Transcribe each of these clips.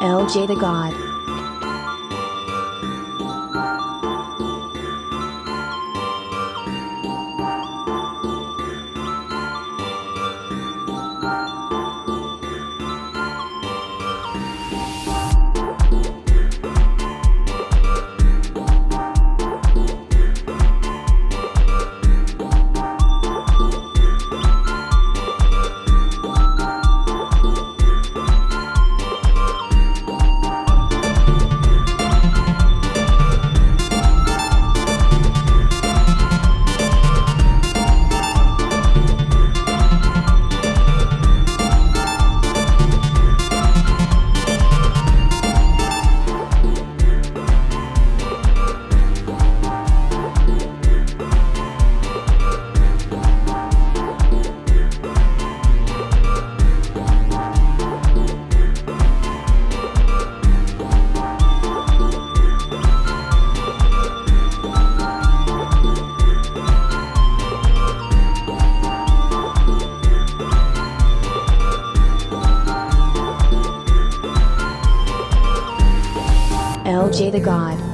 LJ the God. LJ the God.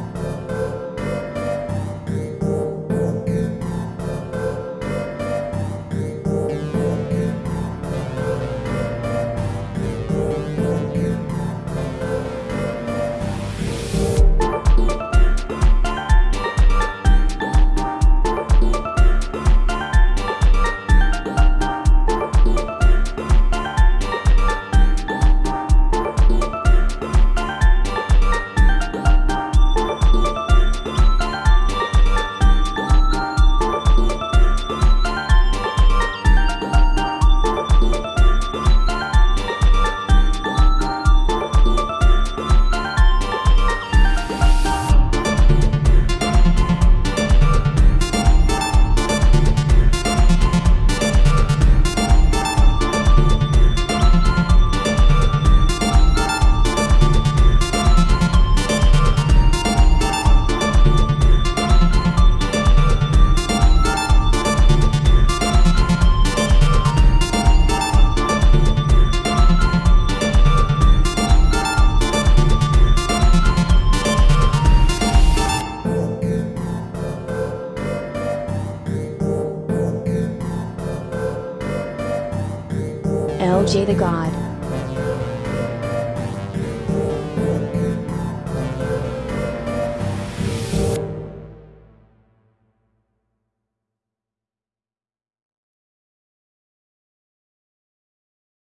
LJ the God.